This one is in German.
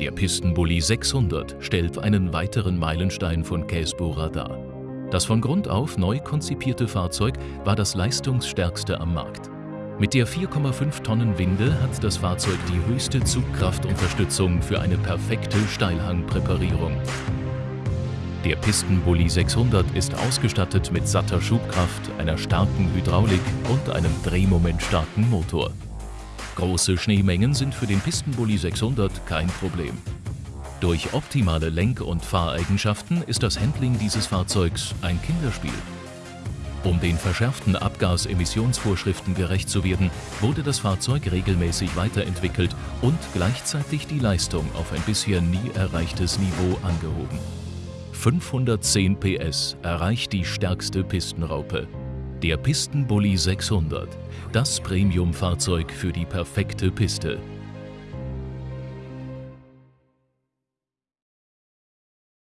Der Pistenbully 600 stellt einen weiteren Meilenstein von Käsbohrer dar. Das von Grund auf neu konzipierte Fahrzeug war das leistungsstärkste am Markt. Mit der 4,5 Tonnen Winde hat das Fahrzeug die höchste Zugkraftunterstützung für eine perfekte Steilhangpräparierung. Der Pistenbully 600 ist ausgestattet mit satter Schubkraft, einer starken Hydraulik und einem drehmomentstarken Motor. Große Schneemengen sind für den Pistenbully 600 kein Problem. Durch optimale Lenk- und Fahreigenschaften ist das Handling dieses Fahrzeugs ein Kinderspiel. Um den verschärften Abgasemissionsvorschriften gerecht zu werden, wurde das Fahrzeug regelmäßig weiterentwickelt und gleichzeitig die Leistung auf ein bisher nie erreichtes Niveau angehoben. 510 PS erreicht die stärkste Pistenraupe. Der Pistenbully 600, das Premium-Fahrzeug für die perfekte Piste.